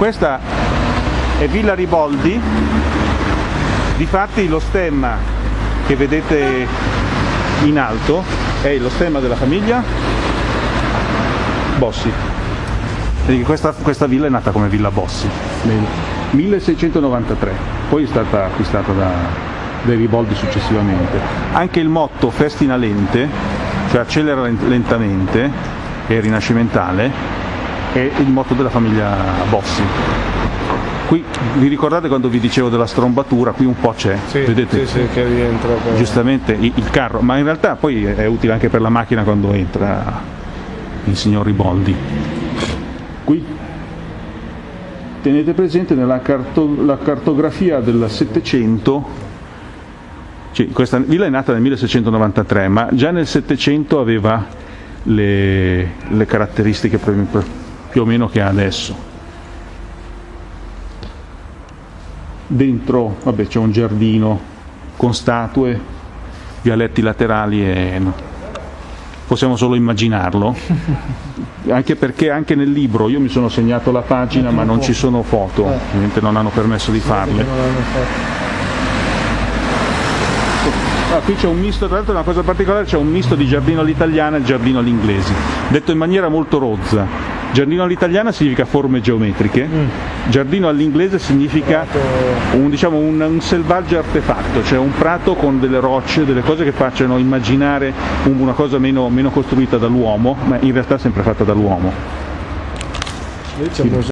Questa è Villa Riboldi, difatti lo stemma che vedete in alto è lo stemma della famiglia Bossi. Questa, questa villa è nata come Villa Bossi. Nel 1693, poi è stata acquistata da, dai Riboldi successivamente. Anche il motto Festina lente, cioè accelera lentamente, è rinascimentale, è il motto della famiglia Bossi. Qui vi ricordate quando vi dicevo della strombatura? Qui un po' c'è, Sì, vedete? sì, sì, che rientra poi. Giustamente il carro, ma in realtà poi è utile anche per la macchina quando entra il signor Riboldi. Qui tenete presente nella carto- la cartografia del Settecento, cioè, questa villa è nata nel 1693, ma già nel Settecento aveva le, le caratteristiche più o meno che ha adesso. Dentro vabbè, c'è un giardino con statue, vialetti laterali e no, possiamo solo immaginarlo, anche perché anche nel libro io mi sono segnato la pagina ma non ci sono foto, ovviamente non hanno permesso di farle. Ah, qui c'è un misto, tra l'altro una cosa particolare, c'è un misto di giardino all'italiana e giardino all'inglese, detto in maniera molto rozza. Giardino all'italiana significa forme geometriche, giardino all'inglese significa un, diciamo, un, un selvaggio artefatto, cioè un prato con delle rocce, delle cose che facciano immaginare un- una cosa meno, meno costruita dall'uomo, ma in realtà sempre fatta dall'uomo.